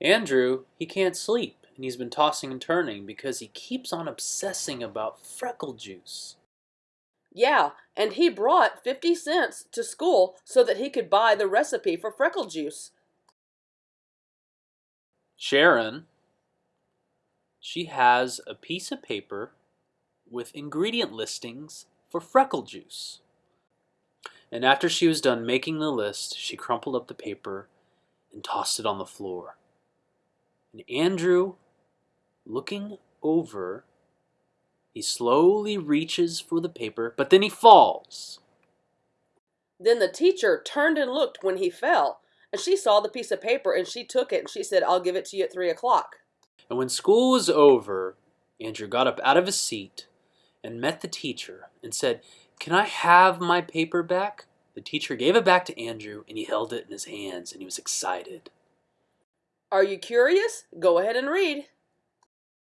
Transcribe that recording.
Andrew, he can't sleep, and he's been tossing and turning because he keeps on obsessing about freckle juice. Yeah, and he brought 50 cents to school so that he could buy the recipe for freckle juice. Sharon, she has a piece of paper with ingredient listings for freckle juice. And after she was done making the list, she crumpled up the paper and tossed it on the floor. And Andrew, looking over, he slowly reaches for the paper, but then he falls. Then the teacher turned and looked when he fell, and she saw the piece of paper and she took it and she said, I'll give it to you at three o'clock. And when school was over, Andrew got up out of his seat and met the teacher and said, Can I have my paper back? The teacher gave it back to Andrew and he held it in his hands and he was excited. Are you curious? Go ahead and read.